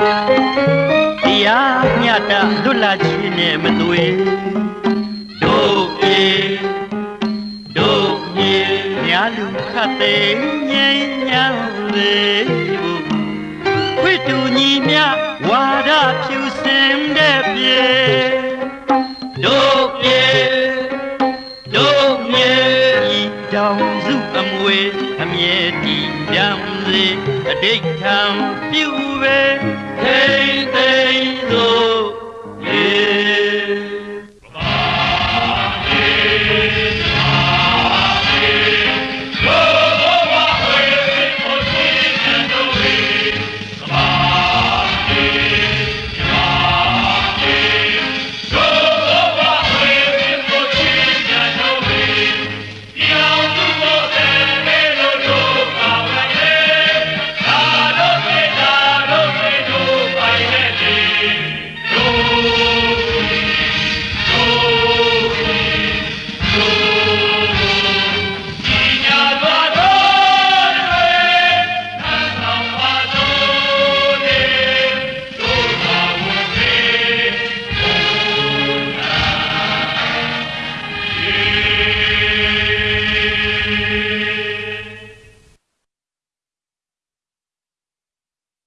တရားမြတ်တာလွတ်လာခြင်းနဲ့မသွေတို့ပြေတို့မြေညာလူခတ်သိငြိမ်းချမ်းလေဖို့ခွေတူညီမြဝါဒဖြူစင်တဲ့ပြေတို့ပြေတို့မြေဤတောင်စုအ မွေအမြဲတည်ပြန်စေအတိတ်ထံပြုပဲ